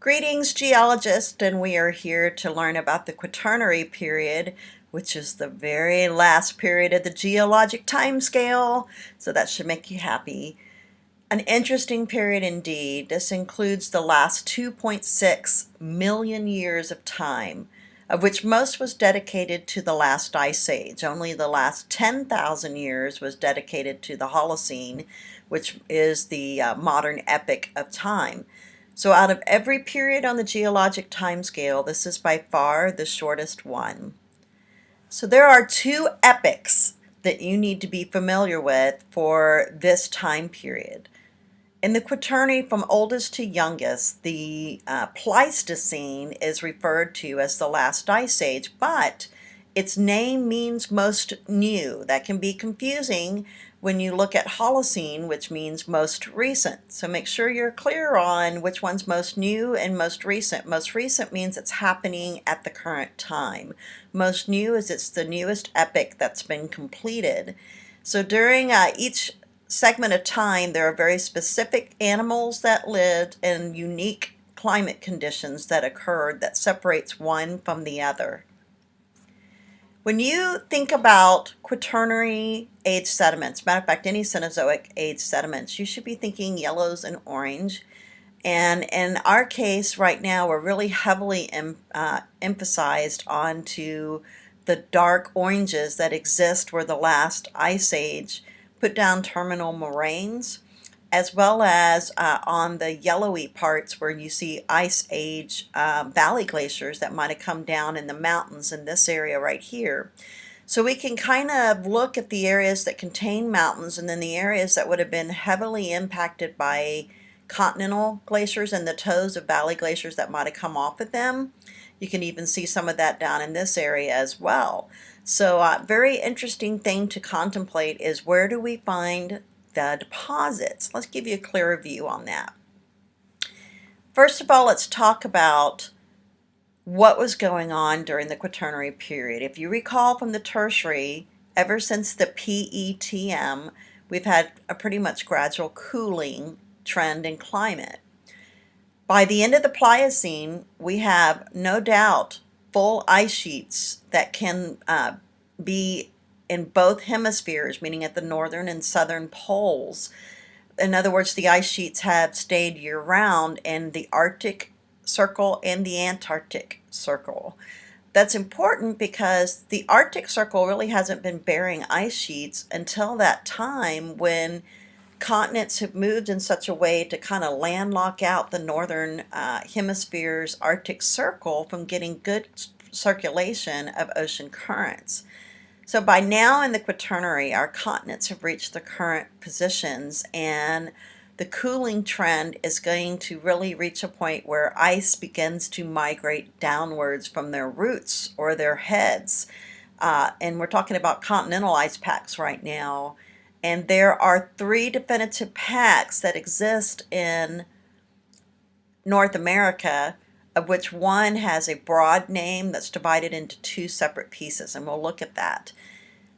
Greetings geologists and we are here to learn about the Quaternary period which is the very last period of the geologic time scale so that should make you happy. An interesting period indeed. This includes the last 2.6 million years of time of which most was dedicated to the last ice age. Only the last 10,000 years was dedicated to the Holocene which is the uh, modern epoch of time. So out of every period on the geologic time scale, this is by far the shortest one. So there are two epochs that you need to be familiar with for this time period. In the Quaternary from oldest to youngest, the uh, Pleistocene is referred to as the last ice age, but its name means most new. That can be confusing when you look at Holocene, which means most recent. So make sure you're clear on which one's most new and most recent. Most recent means it's happening at the current time. Most new is it's the newest epoch that's been completed. So during uh, each segment of time, there are very specific animals that lived and unique climate conditions that occurred that separates one from the other. When you think about quaternary age sediments, matter of fact, any Cenozoic age sediments, you should be thinking yellows and orange. And in our case right now, we're really heavily em, uh, emphasized onto the dark oranges that exist where the last ice age put down terminal moraines as well as uh, on the yellowy parts where you see ice age uh, valley glaciers that might have come down in the mountains in this area right here. So we can kind of look at the areas that contain mountains and then the areas that would have been heavily impacted by continental glaciers and the toes of valley glaciers that might have come off of them. You can even see some of that down in this area as well. So uh, very interesting thing to contemplate is where do we find the deposits. Let's give you a clearer view on that. First of all, let's talk about what was going on during the Quaternary period. If you recall from the Tertiary, ever since the PETM, we've had a pretty much gradual cooling trend in climate. By the end of the Pliocene, we have no doubt full ice sheets that can uh, be in both hemispheres, meaning at the northern and southern poles. In other words, the ice sheets have stayed year-round in the Arctic Circle and the Antarctic Circle. That's important because the Arctic Circle really hasn't been bearing ice sheets until that time when continents have moved in such a way to kind of landlock out the northern uh, hemisphere's Arctic Circle from getting good circulation of ocean currents. So by now in the Quaternary, our continents have reached the current positions and the cooling trend is going to really reach a point where ice begins to migrate downwards from their roots or their heads. Uh, and we're talking about continental ice packs right now. And there are three definitive packs that exist in North America of which one has a broad name that's divided into two separate pieces, and we'll look at that.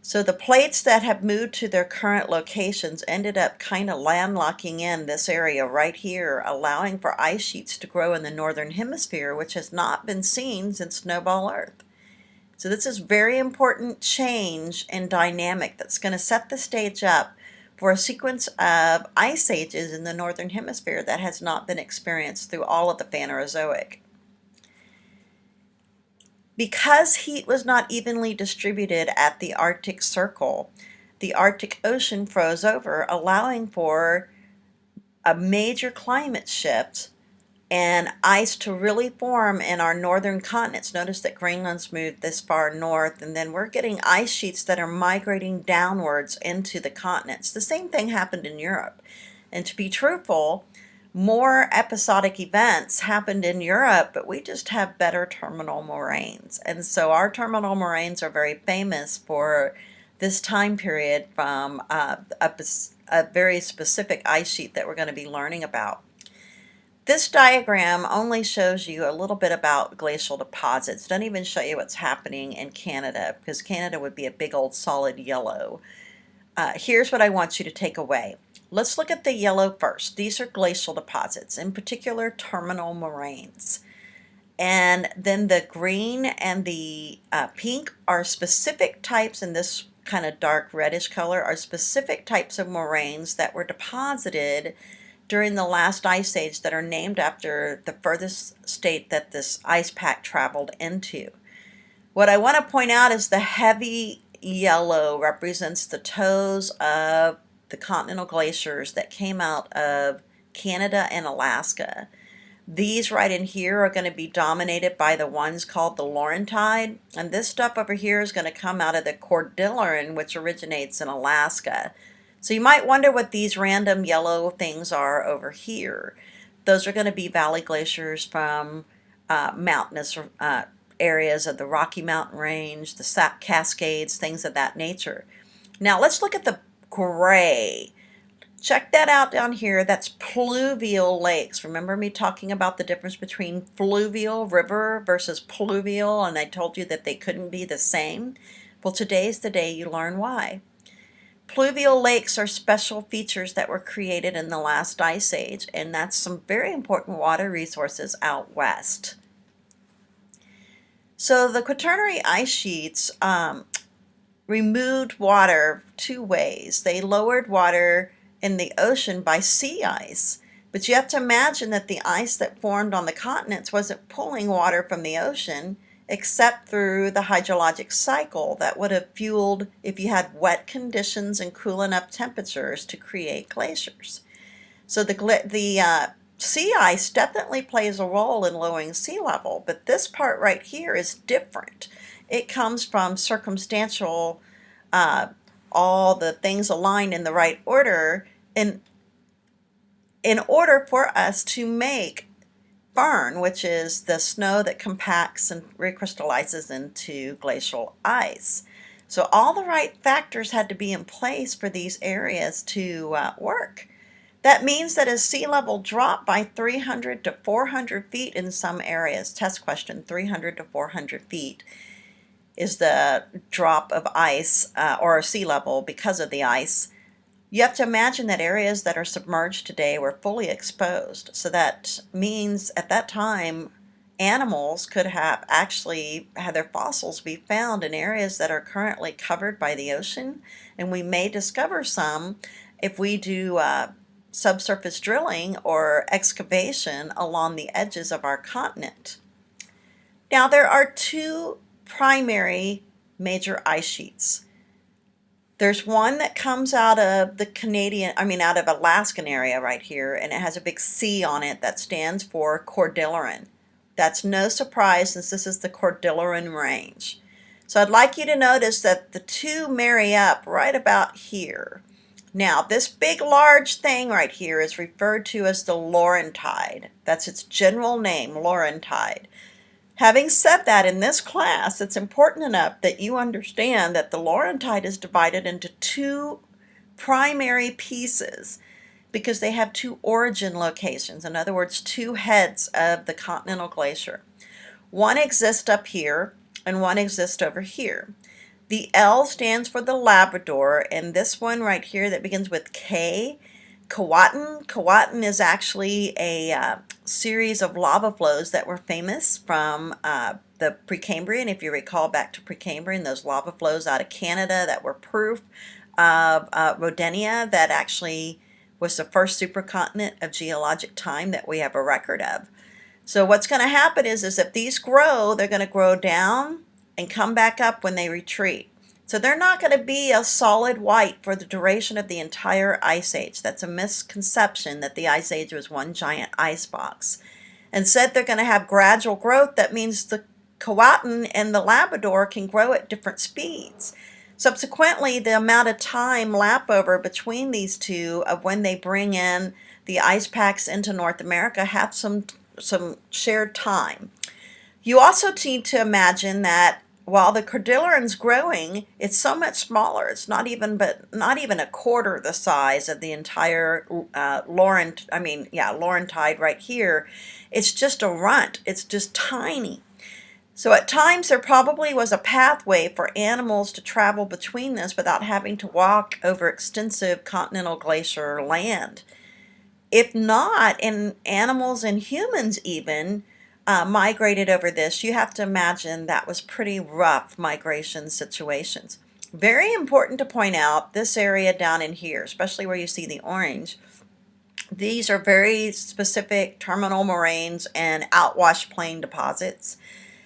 So the plates that have moved to their current locations ended up kind of landlocking in this area right here, allowing for ice sheets to grow in the northern hemisphere, which has not been seen since snowball Earth. So this is very important change and dynamic that's going to set the stage up for a sequence of ice ages in the northern hemisphere that has not been experienced through all of the Phanerozoic. Because heat was not evenly distributed at the Arctic Circle, the Arctic Ocean froze over, allowing for a major climate shift and ice to really form in our northern continents. Notice that Greenland's moved this far north, and then we're getting ice sheets that are migrating downwards into the continents. The same thing happened in Europe. And to be truthful, more episodic events happened in Europe, but we just have better terminal moraines. And so our terminal moraines are very famous for this time period from uh, a, a very specific ice sheet that we're going to be learning about. This diagram only shows you a little bit about glacial deposits. Doesn't even show you what's happening in Canada because Canada would be a big old solid yellow. Uh, here's what I want you to take away Let's look at the yellow first. These are glacial deposits, in particular terminal moraines. And then the green and the uh, pink are specific types, and this kind of dark reddish color are specific types of moraines that were deposited during the last ice age that are named after the furthest state that this ice pack traveled into. What I want to point out is the heavy yellow represents the toes of the continental glaciers that came out of Canada and Alaska. These right in here are going to be dominated by the ones called the Laurentide. And this stuff over here is going to come out of the Cordilleran, which originates in Alaska. So you might wonder what these random yellow things are over here. Those are going to be valley glaciers from uh, mountainous uh, areas of the Rocky Mountain Range, the Cascades, things of that nature. Now let's look at the gray. Check that out down here. That's pluvial lakes. Remember me talking about the difference between fluvial river versus pluvial, and I told you that they couldn't be the same? Well, today's the day you learn why. Pluvial lakes are special features that were created in the last ice age, and that's some very important water resources out west. So the Quaternary ice sheets um, removed water two ways. They lowered water in the ocean by sea ice. But you have to imagine that the ice that formed on the continents wasn't pulling water from the ocean except through the hydrologic cycle that would have fueled if you had wet conditions and cool enough temperatures to create glaciers. So the, the uh, sea ice definitely plays a role in lowering sea level, but this part right here is different. It comes from circumstantial uh, all the things aligned in the right order in, in order for us to make firn, which is the snow that compacts and recrystallizes into glacial ice. So all the right factors had to be in place for these areas to uh, work. That means that as sea level dropped by 300 to 400 feet in some areas, test question 300 to 400 feet, is the drop of ice uh, or sea level because of the ice. You have to imagine that areas that are submerged today were fully exposed. So that means at that time, animals could have actually had their fossils be found in areas that are currently covered by the ocean. And we may discover some if we do uh, subsurface drilling or excavation along the edges of our continent. Now there are two primary major ice sheets. There's one that comes out of the Canadian, I mean out of Alaskan area right here, and it has a big C on it that stands for Cordilleran. That's no surprise since this is the Cordilleran Range. So I'd like you to notice that the two marry up right about here. Now, this big large thing right here is referred to as the Laurentide. That's its general name, Laurentide. Having said that, in this class, it's important enough that you understand that the Laurentide is divided into two primary pieces because they have two origin locations, in other words, two heads of the continental glacier. One exists up here and one exists over here. The L stands for the Labrador, and this one right here that begins with K Keewatin. Keewatin is actually a uh, series of lava flows that were famous from uh, the Precambrian. If you recall back to Precambrian, those lava flows out of Canada that were proof of uh, Rodinia that actually was the first supercontinent of geologic time that we have a record of. So what's going to happen is, is if these grow, they're going to grow down and come back up when they retreat. So they're not going to be a solid white for the duration of the entire ice age. That's a misconception that the ice age was one giant ice box. Instead, they're going to have gradual growth. That means the Keewatin and the Labrador can grow at different speeds. Subsequently, the amount of time lap over between these two of when they bring in the ice packs into North America have some, some shared time. You also need to imagine that while the Cordilleran's growing, it's so much smaller. It's not even, but not even a quarter the size of the entire uh, Laurent. I mean, yeah, Laurentide right here. It's just a runt. It's just tiny. So at times there probably was a pathway for animals to travel between this without having to walk over extensive continental glacier land. If not, and animals and humans even uh, migrated over this, you have to imagine that was pretty rough migration situations. Very important to point out this area down in here, especially where you see the orange, these are very specific terminal moraines and outwash plain deposits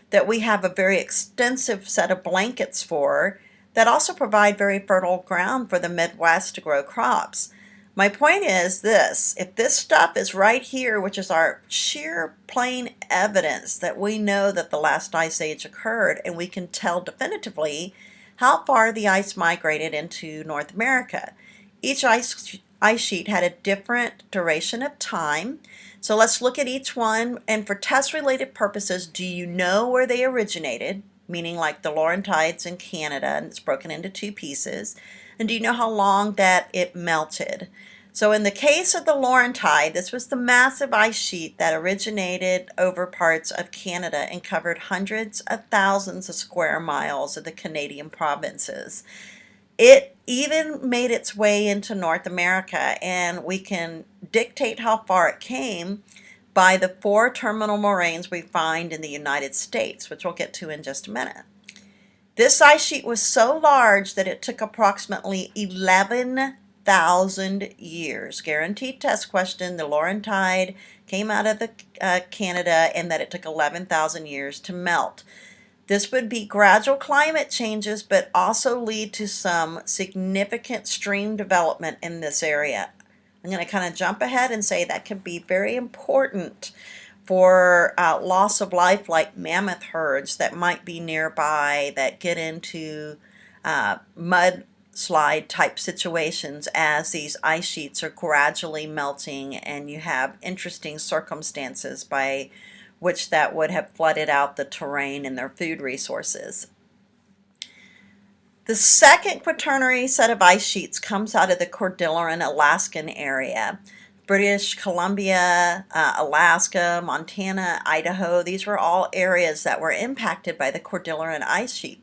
that we have a very extensive set of blankets for that also provide very fertile ground for the Midwest to grow crops. My point is this, if this stuff is right here, which is our sheer plain evidence that we know that the last ice age occurred and we can tell definitively how far the ice migrated into North America. Each ice, ice sheet had a different duration of time. So let's look at each one. And for test-related purposes, do you know where they originated? Meaning like the Laurentides in Canada, and it's broken into two pieces. And do you know how long that it melted? So in the case of the Laurentide, this was the massive ice sheet that originated over parts of Canada and covered hundreds of thousands of square miles of the Canadian provinces. It even made its way into North America and we can dictate how far it came by the four terminal moraines we find in the United States, which we'll get to in just a minute. This ice sheet was so large that it took approximately 11 thousand years. Guaranteed test question. The Laurentide came out of the uh, Canada and that it took 11,000 years to melt. This would be gradual climate changes, but also lead to some significant stream development in this area. I'm going to kind of jump ahead and say that could be very important for uh, loss of life like mammoth herds that might be nearby that get into uh, mud slide type situations as these ice sheets are gradually melting and you have interesting circumstances by which that would have flooded out the terrain and their food resources. The second quaternary set of ice sheets comes out of the Cordilleran Alaskan area. British Columbia, uh, Alaska, Montana, Idaho, these were all areas that were impacted by the Cordilleran ice sheet.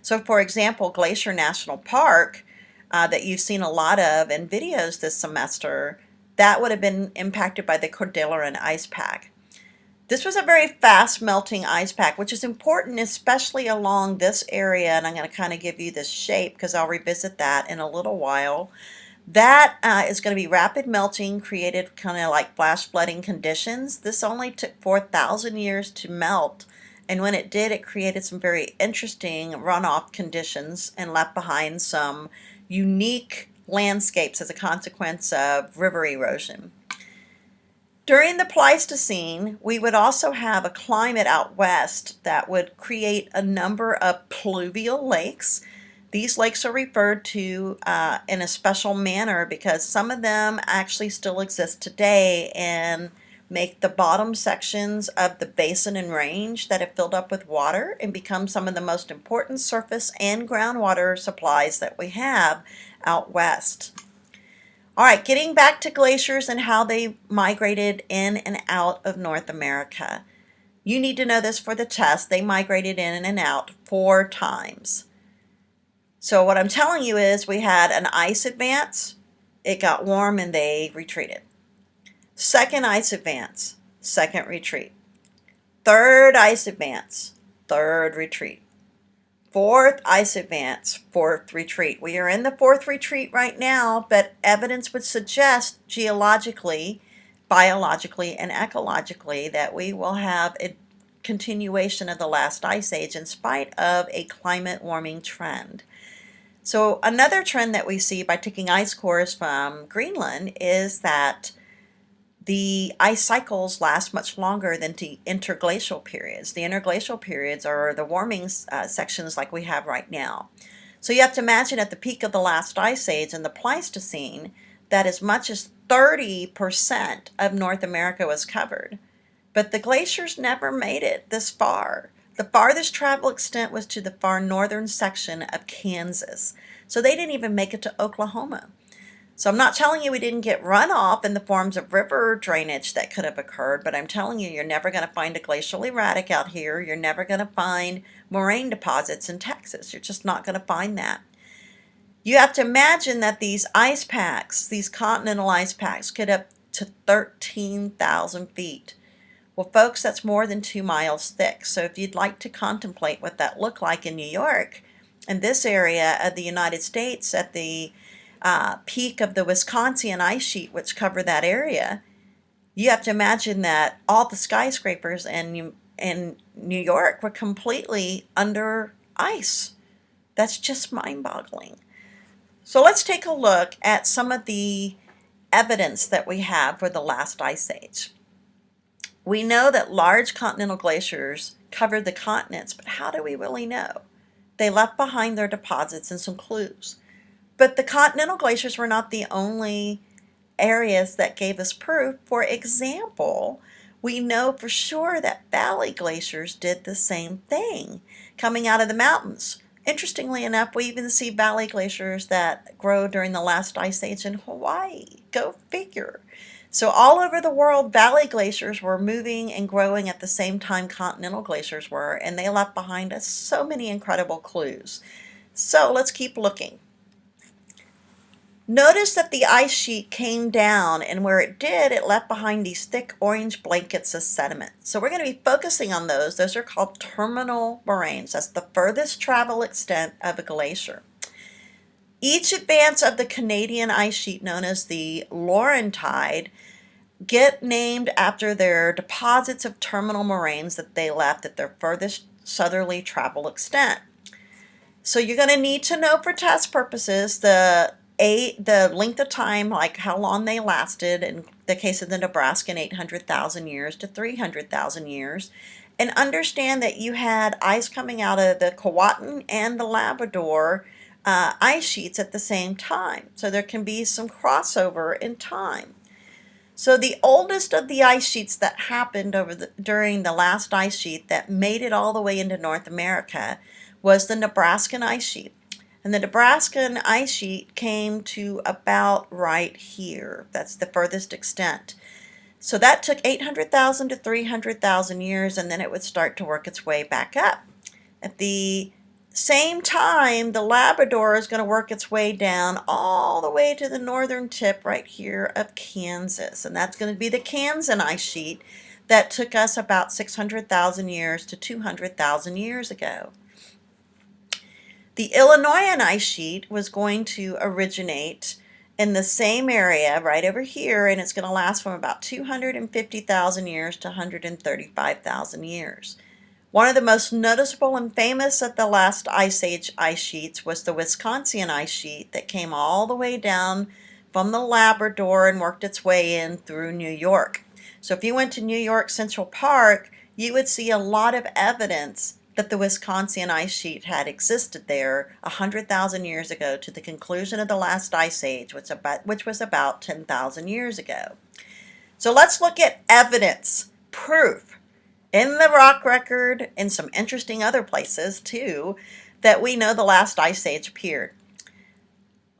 So for example, Glacier National Park, uh, that you've seen a lot of in videos this semester, that would have been impacted by the Cordilleran ice pack. This was a very fast melting ice pack, which is important, especially along this area. And I'm going to kind of give you this shape because I'll revisit that in a little while. That uh, is going to be rapid melting, created kind of like flash flooding conditions. This only took 4,000 years to melt. And when it did, it created some very interesting runoff conditions and left behind some unique landscapes as a consequence of river erosion. During the Pleistocene, we would also have a climate out west that would create a number of pluvial lakes. These lakes are referred to uh, in a special manner because some of them actually still exist today and make the bottom sections of the basin and range that have filled up with water and become some of the most important surface and groundwater supplies that we have out west. All right, getting back to glaciers and how they migrated in and out of North America. You need to know this for the test. They migrated in and out four times. So what I'm telling you is we had an ice advance, it got warm and they retreated. Second ice advance, second retreat. Third ice advance, third retreat. Fourth ice advance, fourth retreat. We are in the fourth retreat right now, but evidence would suggest geologically, biologically, and ecologically that we will have a continuation of the last ice age in spite of a climate warming trend. So another trend that we see by taking ice cores from Greenland is that the ice cycles last much longer than the interglacial periods. The interglacial periods are the warming uh, sections like we have right now. So you have to imagine at the peak of the last ice age in the Pleistocene that as much as 30% of North America was covered. But the glaciers never made it this far. The farthest travel extent was to the far northern section of Kansas. So they didn't even make it to Oklahoma. So I'm not telling you we didn't get runoff in the forms of river drainage that could have occurred, but I'm telling you you're never going to find a glacial erratic out here. You're never going to find moraine deposits in Texas. You're just not going to find that. You have to imagine that these ice packs, these continental ice packs, get up to 13,000 feet. Well, folks, that's more than two miles thick. So if you'd like to contemplate what that looked like in New York, in this area of the United States at the uh, peak of the Wisconsin ice sheet, which cover that area, you have to imagine that all the skyscrapers in, in New York were completely under ice. That's just mind-boggling. So let's take a look at some of the evidence that we have for the last ice age. We know that large continental glaciers covered the continents, but how do we really know? They left behind their deposits and some clues. But the continental glaciers were not the only areas that gave us proof. For example, we know for sure that valley glaciers did the same thing coming out of the mountains. Interestingly enough, we even see valley glaciers that grow during the last ice age in Hawaii. Go figure. So all over the world, valley glaciers were moving and growing at the same time continental glaciers were, and they left behind us so many incredible clues. So let's keep looking. Notice that the ice sheet came down and where it did, it left behind these thick orange blankets of sediment. So we're going to be focusing on those. Those are called terminal moraines. That's the furthest travel extent of a glacier. Each advance of the Canadian ice sheet, known as the Laurentide, get named after their deposits of terminal moraines that they left at their furthest southerly travel extent. So you're going to need to know for test purposes the eight, the length of time, like how long they lasted, in the case of the Nebraskan, 800,000 years to 300,000 years, and understand that you had ice coming out of the Keewatin and the Labrador uh, ice sheets at the same time. So there can be some crossover in time. So the oldest of the ice sheets that happened over the, during the last ice sheet that made it all the way into North America was the Nebraskan ice sheet. And the Nebraskan ice sheet came to about right here. That's the furthest extent. So that took 800,000 to 300,000 years and then it would start to work its way back up. At the same time, the Labrador is going to work its way down all the way to the northern tip right here of Kansas. And that's going to be the Kansan ice sheet that took us about 600,000 years to 200,000 years ago. The Illinoisan ice sheet was going to originate in the same area right over here and it's going to last from about 250,000 years to 135,000 years. One of the most noticeable and famous of the last ice age ice sheets was the Wisconsin ice sheet that came all the way down from the Labrador and worked its way in through New York. So if you went to New York Central Park, you would see a lot of evidence that the Wisconsin ice sheet had existed there 100,000 years ago to the conclusion of the last ice age, which, about, which was about 10,000 years ago. So let's look at evidence, proof, in the rock record and some interesting other places too, that we know the last ice age appeared.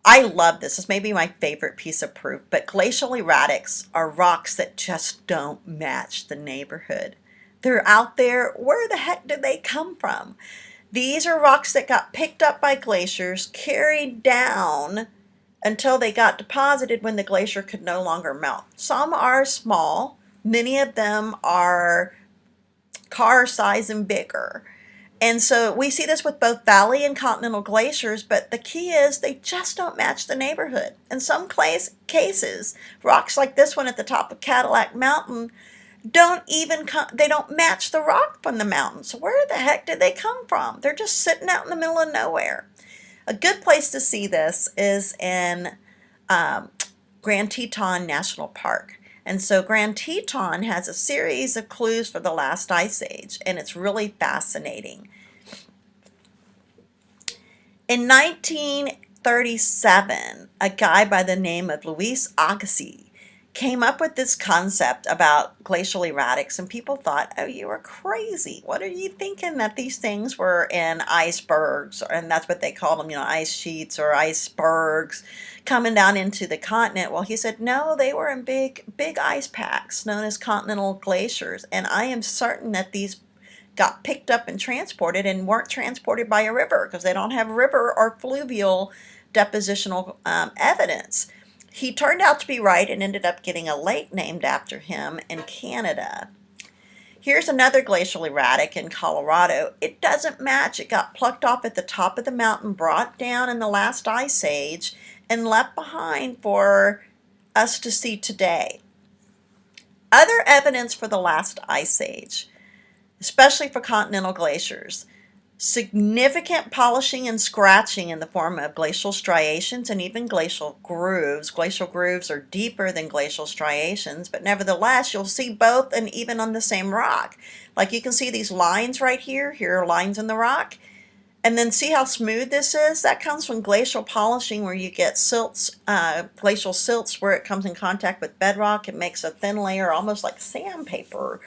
I love this. This may be my favorite piece of proof, but glacial erratics are rocks that just don't match the neighborhood. They're out there. Where the heck did they come from? These are rocks that got picked up by glaciers, carried down until they got deposited when the glacier could no longer melt. Some are small. Many of them are car size and bigger. And so we see this with both valley and continental glaciers, but the key is they just don't match the neighborhood. In some place, cases, rocks like this one at the top of Cadillac Mountain don't even come, they don't match the rock from the mountain. So where the heck did they come from? They're just sitting out in the middle of nowhere. A good place to see this is in um, Grand Teton National Park. And so Grand Teton has a series of clues for the last ice age, and it's really fascinating. In 1937, a guy by the name of Louis Agassiz came up with this concept about glacial erratics and people thought, oh, you are crazy. What are you thinking that these things were in icebergs? And that's what they called them, you know, ice sheets or icebergs coming down into the continent. Well, he said, no, they were in big, big ice packs known as continental glaciers. And I am certain that these got picked up and transported and weren't transported by a river because they don't have river or fluvial depositional um, evidence. He turned out to be right and ended up getting a lake named after him in Canada. Here's another glacial erratic in Colorado. It doesn't match. It got plucked off at the top of the mountain, brought down in the last ice age, and left behind for us to see today. Other evidence for the last ice age, especially for continental glaciers, significant polishing and scratching in the form of glacial striations and even glacial grooves. Glacial grooves are deeper than glacial striations, but nevertheless, you'll see both and even on the same rock. Like you can see these lines right here. Here are lines in the rock. And then see how smooth this is? That comes from glacial polishing where you get silts, uh, glacial silts where it comes in contact with bedrock. It makes a thin layer almost like sandpaper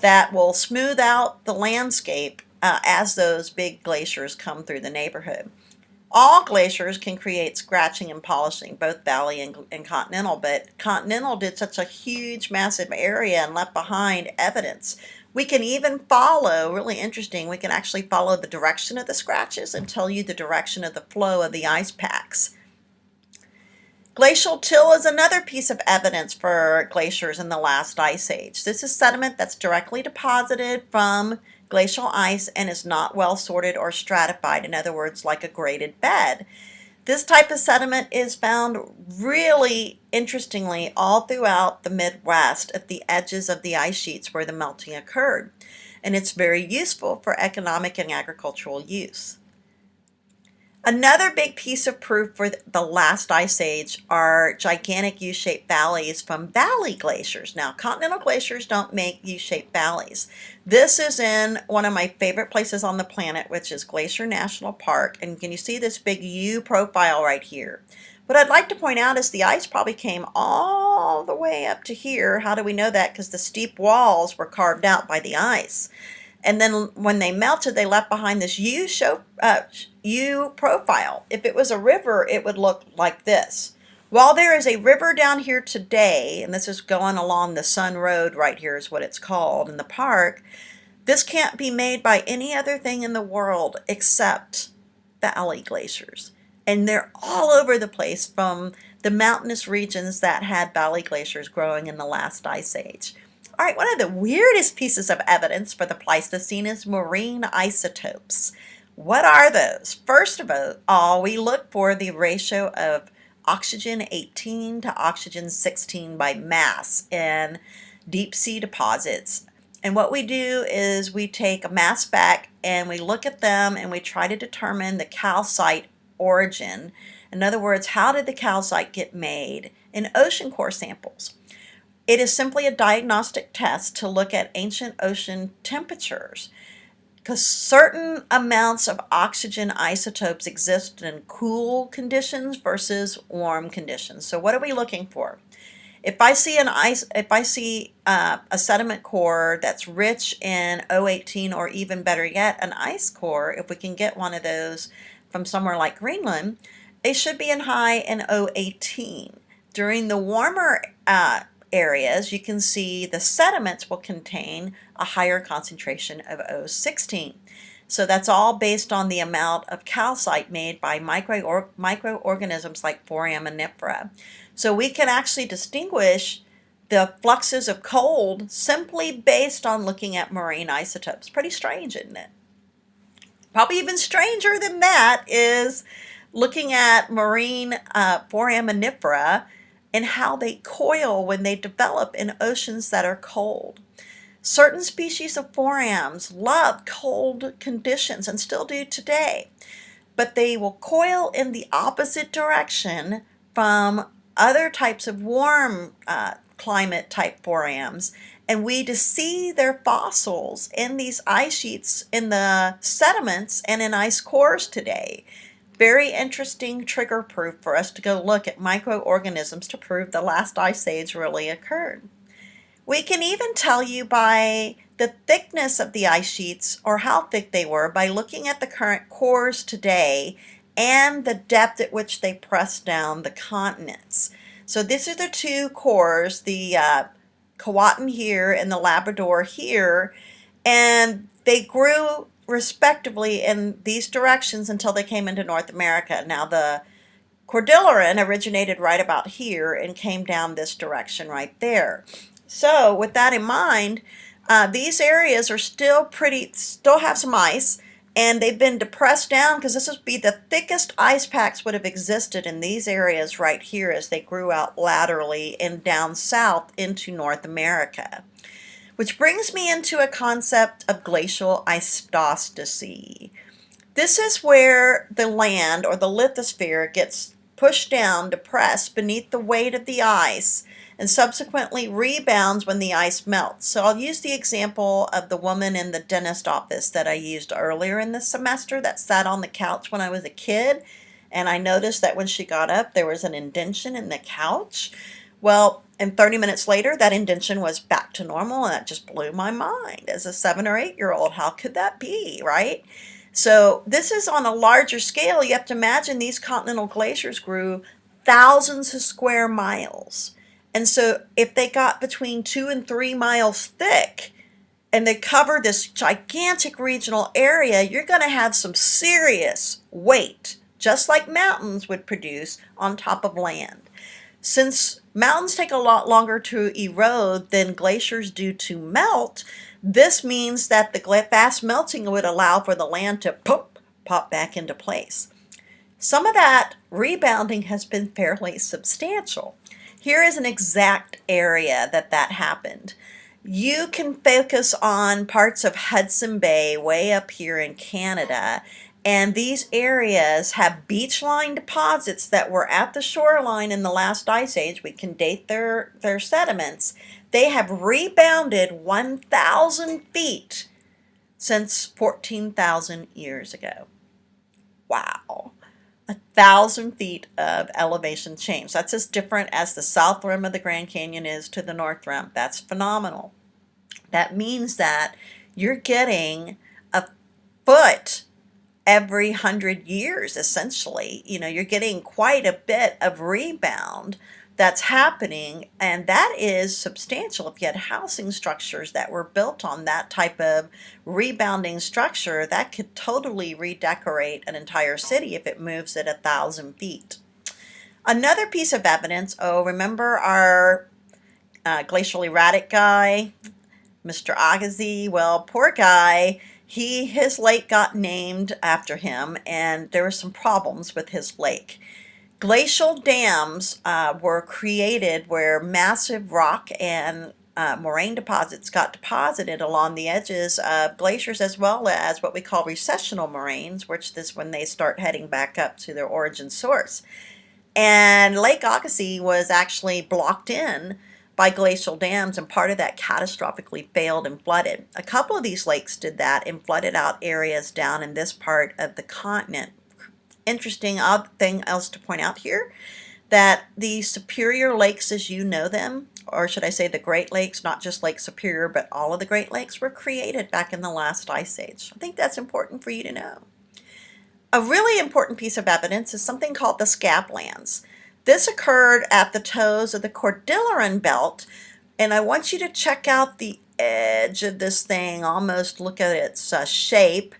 that will smooth out the landscape uh, as those big glaciers come through the neighborhood. All glaciers can create scratching and polishing, both valley and, and, continental, but continental did such a huge, massive area and left behind evidence. We can even follow, really interesting, we can actually follow the direction of the scratches and tell you the direction of the flow of the ice packs. Glacial till is another piece of evidence for glaciers in the last ice age. This is sediment that's directly deposited from glacial ice and is not well sorted or stratified, in other words, like a graded bed. This type of sediment is found really interestingly all throughout the Midwest at the edges of the ice sheets where the melting occurred, and it's very useful for economic and agricultural use. Another big piece of proof for the last ice age are gigantic U-shaped valleys from valley glaciers. Now, continental glaciers don't make U-shaped valleys. This is in one of my favorite places on the planet, which is Glacier National Park. And can you see this big U profile right here? What I'd like to point out is the ice probably came all the way up to here. How do we know that? Because the steep walls were carved out by the ice. And then when they melted, they left behind this U, show, uh, U profile. If it was a river, it would look like this. While there is a river down here today, and this is going along the Sun Road right here is what it's called in the park, this can't be made by any other thing in the world except valley glaciers. And they're all over the place from the mountainous regions that had valley glaciers growing in the last ice age. All right, one of the weirdest pieces of evidence for the Pleistocene is marine isotopes. What are those? First of all, we look for the ratio of oxygen 18 to oxygen 16 by mass in deep sea deposits. And what we do is we take a mass spec and we look at them and we try to determine the calcite origin. In other words, how did the calcite get made in ocean core samples? It is simply a diagnostic test to look at ancient ocean temperatures because certain amounts of oxygen isotopes exist in cool conditions versus warm conditions. So what are we looking for? If I see an ice, if I see uh, a sediment core that's rich in O18 or even better yet, an ice core, if we can get one of those from somewhere like Greenland, it should be in high in O18. During the warmer uh, areas, you can see the sediments will contain a higher concentration of O16. So that's all based on the amount of calcite made by micro or microorganisms like foraminifera. So we can actually distinguish the fluxes of cold simply based on looking at marine isotopes. Pretty strange, isn't it? Probably even stranger than that is looking at marine uh, how they coil when they develop in oceans that are cold. Certain species of forams love cold conditions and still do today, but they will coil in the opposite direction from other types of warm uh, climate type forams. And we to see their fossils in these ice sheets in the sediments and in ice cores today very interesting trigger proof for us to go look at microorganisms to prove the last ice age really occurred. We can even tell you by the thickness of the ice sheets or how thick they were by looking at the current cores today and the depth at which they press down the continents. So these are the two cores, the uh, here and the Labrador here, and they grew respectively in these directions until they came into North America. Now the Cordilleran originated right about here and came down this direction right there. So with that in mind, uh, these areas are still pretty, still have some ice, and they've been depressed down because this would be the thickest ice packs would have existed in these areas right here as they grew out laterally and down south into North America. Which brings me into a concept of glacial isostasy. This is where the land or the lithosphere gets pushed down, depressed beneath the weight of the ice and subsequently rebounds when the ice melts. So I'll use the example of the woman in the dentist office that I used earlier in the semester that sat on the couch when I was a kid. And I noticed that when she got up, there was an indention in the couch. Well, and 30 minutes later, that indention was back to normal, and that just blew my mind. As a seven or eight year old, how could that be, right? So, this is on a larger scale. You have to imagine these continental glaciers grew thousands of square miles. And so if they got between two and three miles thick and they cover this gigantic regional area, you're going to have some serious weight, just like mountains would produce on top of land. Since mountains take a lot longer to erode than glaciers do to melt, this means that the fast melting would allow for the land to pop, pop back into place. Some of that rebounding has been fairly substantial. Here is an exact area that that happened. You can focus on parts of Hudson Bay way up here in Canada and these areas have beachline deposits that were at the shoreline in the last ice age. We can date their, their sediments. They have rebounded 1,000 feet since 14,000 years ago. Wow a thousand feet of elevation change. That's as different as the south rim of the Grand Canyon is to the north rim. That's phenomenal. That means that you're getting a foot every hundred years, essentially. You know, you're getting quite a bit of rebound that's happening and that is substantial if you had housing structures that were built on that type of rebounding structure that could totally redecorate an entire city if it moves at a thousand feet another piece of evidence oh remember our uh, glacial erratic guy Mr. Agassiz well poor guy he his lake got named after him and there were some problems with his lake Glacial dams uh, were created where massive rock and uh, moraine deposits got deposited along the edges of glaciers as well as what we call recessional moraines, which is when they start heading back up to their origin source. And Lake Agassiz was actually blocked in by glacial dams and part of that catastrophically failed and flooded. A couple of these lakes did that and flooded out areas down in this part of the continent interesting odd thing else to point out here that the Superior Lakes as you know them, or should I say the Great Lakes, not just Lake Superior, but all of the Great Lakes were created back in the last ice age. I think that's important for you to know. A really important piece of evidence is something called the scablands. This occurred at the toes of the Cordilleran Belt, and I want you to check out the edge of this thing, almost look at its uh, shape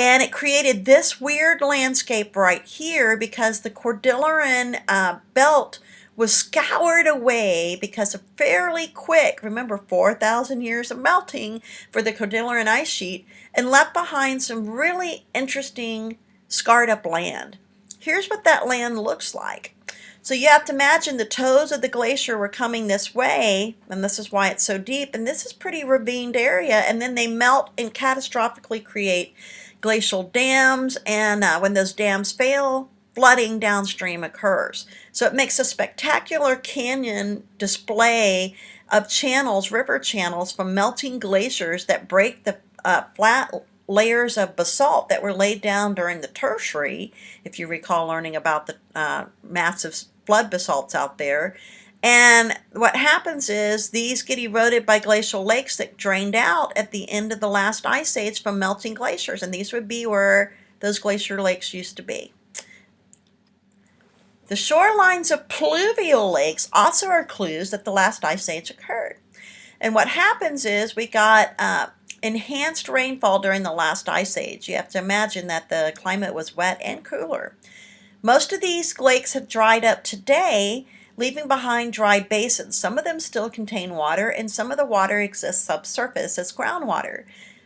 and it created this weird landscape right here because the Cordilleran uh, belt was scoured away because of fairly quick, remember 4,000 years of melting for the Cordilleran ice sheet, and left behind some really interesting scarred up land. Here's what that land looks like. So you have to imagine the toes of the glacier were coming this way, and this is why it's so deep, and this is pretty ravined area, and then they melt and catastrophically create glacial dams, and uh, when those dams fail, flooding downstream occurs. So it makes a spectacular canyon display of channels, river channels from melting glaciers that break the uh, flat layers of basalt that were laid down during the tertiary, if you recall learning about the uh, massive flood basalts out there. And what happens is these get eroded by glacial lakes that drained out at the end of the last ice age from melting glaciers. And these would be where those glacier lakes used to be. The shorelines of pluvial lakes also are clues that the last ice age occurred. And what happens is we got uh, enhanced rainfall during the last ice age. You have to imagine that the climate was wet and cooler. Most of these lakes have dried up today, leaving behind dry basins. Some of them still contain water, and some of the water exists subsurface as groundwater.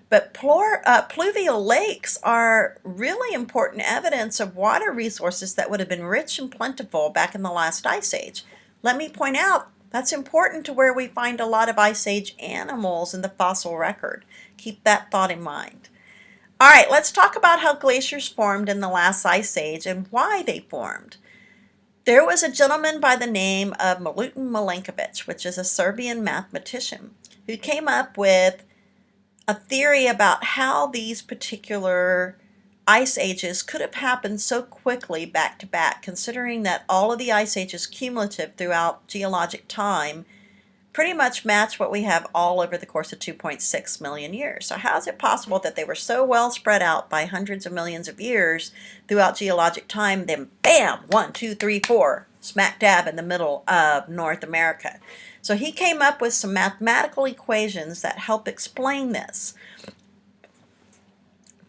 But uh, pluvial lakes are really important evidence of water resources that would have been rich and plentiful back in the last ice age. Let me point out that's important to where we find a lot of Ice Age animals in the fossil record. Keep that thought in mind. All right, let's talk about how glaciers formed in the last ice age and why they formed. There was a gentleman by the name of Milutin Milankovitch, which is a Serbian mathematician, who came up with a theory about how these particular ice ages could have happened so quickly back to back, considering that all of the ice ages cumulative throughout geologic time pretty much match what we have all over the course of 2.6 million years. So how is it possible that they were so well spread out by hundreds of millions of years throughout geologic time, then bam, one, two, three, four, smack dab in the middle of North America. So he came up with some mathematical equations that help explain this.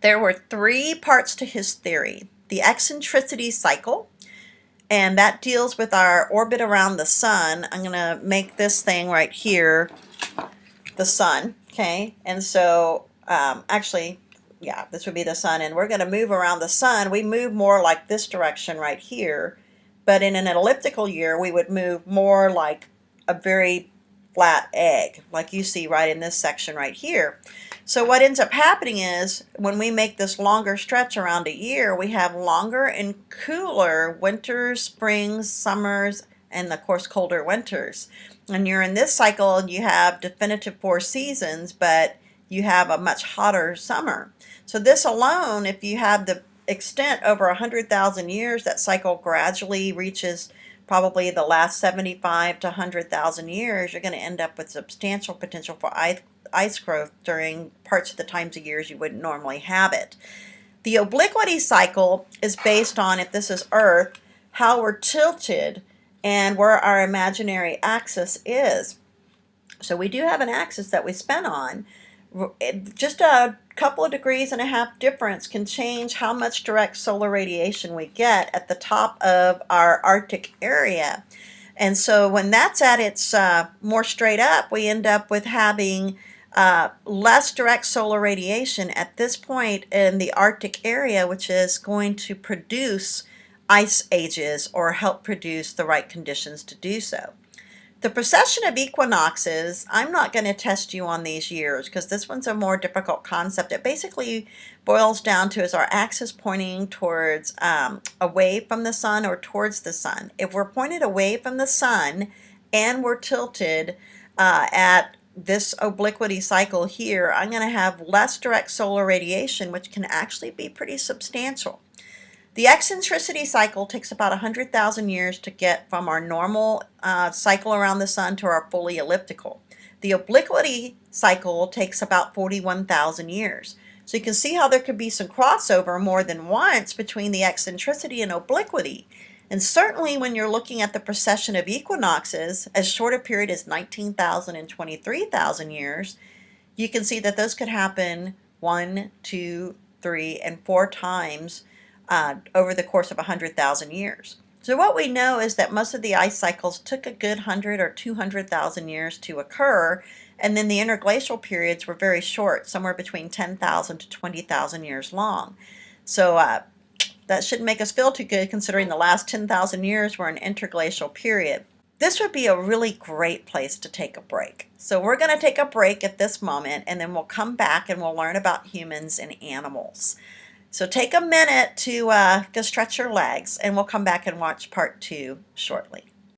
There were three parts to his theory. The eccentricity cycle, and that deals with our orbit around the sun. I'm going to make this thing right here the sun, okay? And so, um, actually, yeah, this would be the sun, and we're going to move around the sun. We move more like this direction right here, but in an elliptical year, we would move more like a very flat egg, like you see right in this section right here. So what ends up happening is when we make this longer stretch around a year, we have longer and cooler winters, springs, summers, and of course colder winters. And you're in this cycle, and you have definitive four seasons, but you have a much hotter summer. So this alone, if you have the extent over 100,000 years, that cycle gradually reaches probably the last 75 to 100,000 years, you're going to end up with substantial potential for ice growth during parts of the times of years you wouldn't normally have it. The obliquity cycle is based on, if this is Earth, how we're tilted and where our imaginary axis is. So we do have an axis that we spin on. Just a couple of degrees and a half difference can change how much direct solar radiation we get at the top of our Arctic area. And so when that's at its uh, more straight up, we end up with having uh, less direct solar radiation at this point in the Arctic area, which is going to produce ice ages or help produce the right conditions to do so. The precession of equinoxes, I'm not going to test you on these years because this one's a more difficult concept. It basically boils down to is our axis pointing towards um, away from the sun or towards the sun. If we're pointed away from the sun and we're tilted uh, at this obliquity cycle here, I'm going to have less direct solar radiation, which can actually be pretty substantial. The eccentricity cycle takes about 100,000 years to get from our normal uh, cycle around the sun to our fully elliptical. The obliquity cycle takes about 41,000 years. So you can see how there could be some crossover more than once between the eccentricity and obliquity. And certainly when you're looking at the precession of equinoxes, as short a period as 19,000 and 23,000 years, you can see that those could happen one, two, three, and four times uh, over the course of 100,000 years. So what we know is that most of the ice cycles took a good 100 or 200,000 years to occur, and then the interglacial periods were very short, somewhere between 10,000 to 20,000 years long. So uh, that shouldn't make us feel too good considering the last 10,000 years were an interglacial period. This would be a really great place to take a break. So we're going to take a break at this moment and then we'll come back and we'll learn about humans and animals. So take a minute to uh, go stretch your legs and we'll come back and watch part two shortly.